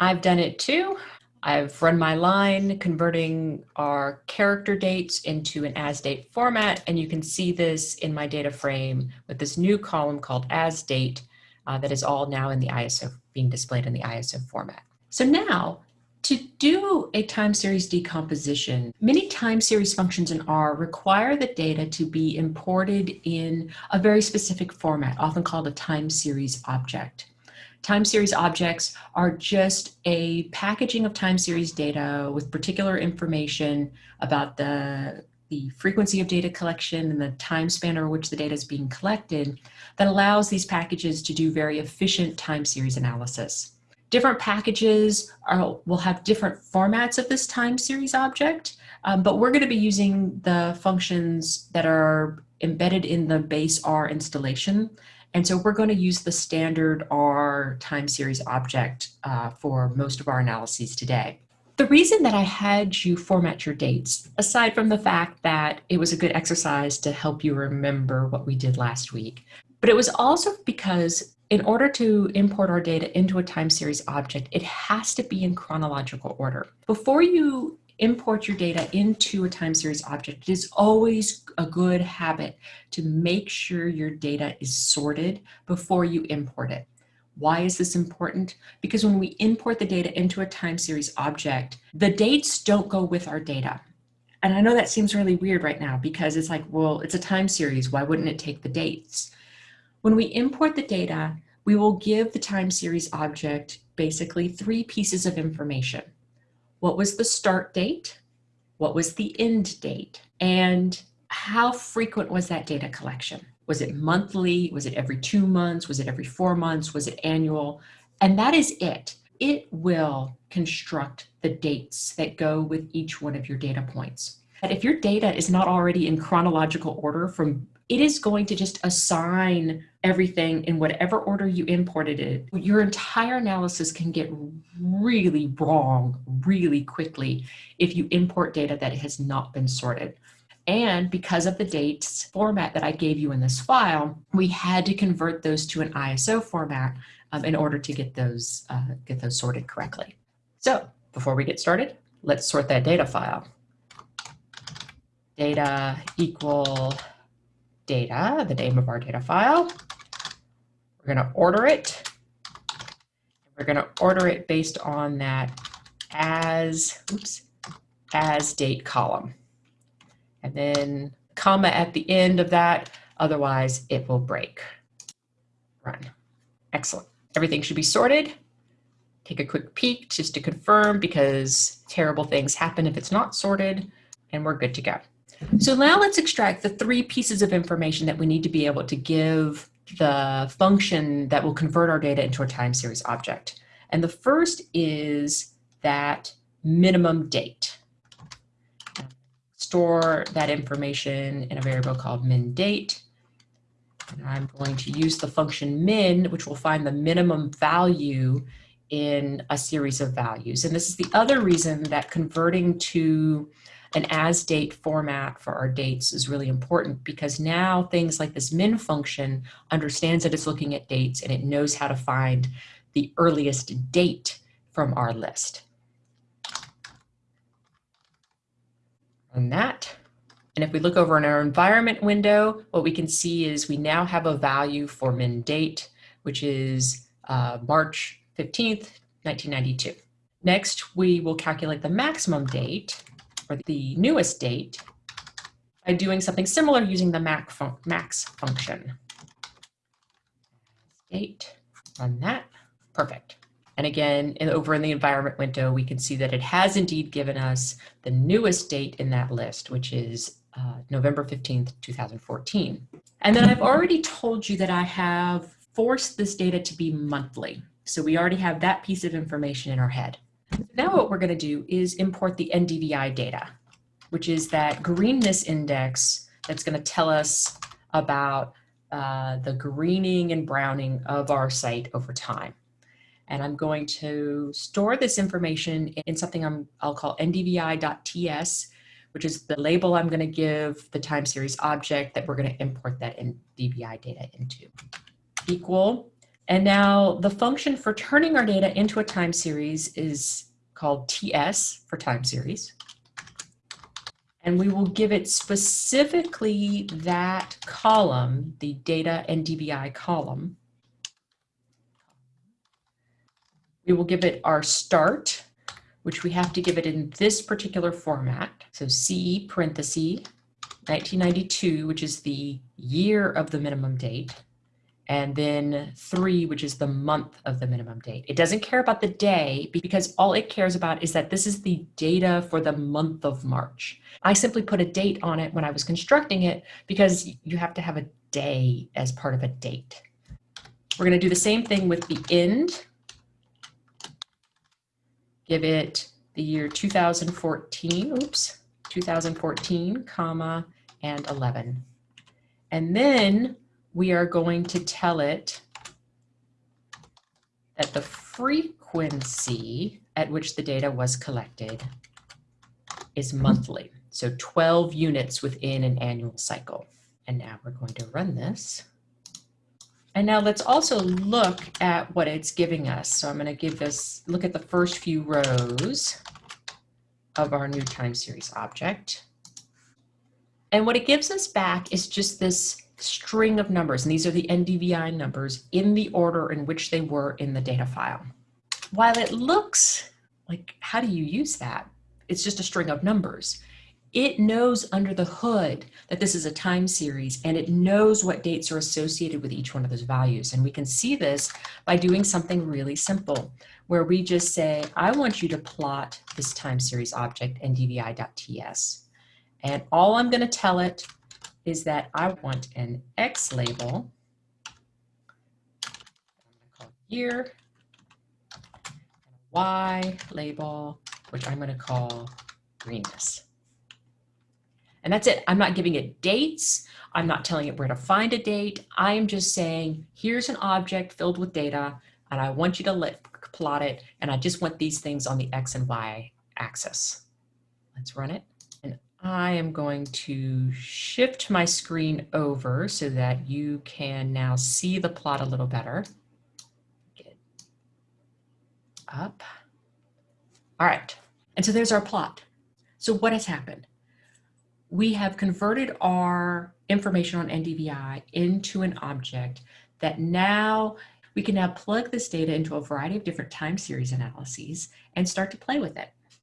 I've done it too. I've run my line converting our character dates into an as date format, and you can see this in my data frame with this new column called as date uh, that is all now in the ISO, being displayed in the ISO format. So now to do a time series decomposition, many time series functions in R require the data to be imported in a very specific format, often called a time series object. Time series objects are just a packaging of time series data with particular information about the, the frequency of data collection and the time span over which the data is being collected that allows these packages to do very efficient time series analysis. Different packages are, will have different formats of this time series object, um, but we're going to be using the functions that are embedded in the base R installation. And so we're going to use the standard R time series object uh, for most of our analyses today. The reason that I had you format your dates, aside from the fact that it was a good exercise to help you remember what we did last week, but it was also because in order to import our data into a time series object, it has to be in chronological order. Before you import your data into a time series object, it is always a good habit to make sure your data is sorted before you import it. Why is this important? Because when we import the data into a time series object, the dates don't go with our data. And I know that seems really weird right now because it's like, well, it's a time series. Why wouldn't it take the dates? When we import the data, we will give the time series object basically three pieces of information. What was the start date? What was the end date? And how frequent was that data collection? Was it monthly? Was it every two months? Was it every four months? Was it annual? And that is it. It will construct the dates that go with each one of your data points. But if your data is not already in chronological order from it is going to just assign everything in whatever order you imported it. Your entire analysis can get really wrong really quickly if you import data that has not been sorted. And because of the dates format that I gave you in this file, we had to convert those to an ISO format um, in order to get those, uh, get those sorted correctly. So before we get started, let's sort that data file. Data equal data, the name of our data file. We're going to order it. We're going to order it based on that as, oops, as date column. And then comma at the end of that, otherwise it will break. Run. Excellent. Everything should be sorted. Take a quick peek just to confirm because terrible things happen if it's not sorted and we're good to go. So now let's extract the three pieces of information that we need to be able to give the function that will convert our data into a time series object. And the first is that minimum date. Store that information in a variable called min date. And I'm going to use the function min, which will find the minimum value in a series of values. And this is the other reason that converting to an as date format for our dates is really important because now things like this min function understands that it's looking at dates and it knows how to find the earliest date from our list. And that. And if we look over in our environment window, what we can see is we now have a value for min date, which is uh, March 15th, 1992. Next, we will calculate the maximum date, for the newest date by doing something similar using the max, fun max function. Date, run that, perfect. And again, in, over in the environment window, we can see that it has indeed given us the newest date in that list, which is uh, November 15th, 2014. And then I've already told you that I have forced this data to be monthly. So we already have that piece of information in our head. Now what we're going to do is import the NDVI data, which is that greenness index that's going to tell us about uh, the greening and browning of our site over time. And I'm going to store this information in something I'm, I'll call ndvi.ts, which is the label I'm going to give the time series object that we're going to import that NDVI data into. Equal And now the function for turning our data into a time series is called TS for time series. And we will give it specifically that column, the data NDVI column. We will give it our start, which we have to give it in this particular format. So C parenthesis 1992, which is the year of the minimum date, and then three, which is the month of the minimum date. It doesn't care about the day because all it cares about is that this is the data for the month of March. I simply put a date on it when I was constructing it because you have to have a day as part of a date. We're going to do the same thing with the end. Give it the year 2014, oops, 2014, comma, and 11. And then we are going to tell it that the frequency at which the data was collected is monthly. So 12 units within an annual cycle. And now we're going to run this. And now let's also look at what it's giving us. So I'm going to give this, look at the first few rows of our new time series object. And what it gives us back is just this string of numbers, and these are the NDVI numbers in the order in which they were in the data file. While it looks like, how do you use that? It's just a string of numbers. It knows under the hood that this is a time series and it knows what dates are associated with each one of those values. And we can see this by doing something really simple where we just say, I want you to plot this time series object ndvi.ts. And all I'm going to tell it is that I want an X label, year, Y label, which I'm going to call greenness. And that's it. I'm not giving it dates. I'm not telling it where to find a date. I am just saying, here's an object filled with data, and I want you to let, plot it, and I just want these things on the X and Y axis. Let's run it. I am going to shift my screen over so that you can now see the plot a little better. Get up. All right, and so there's our plot. So what has happened? We have converted our information on NDVI into an object that now we can now plug this data into a variety of different time series analyses and start to play with it.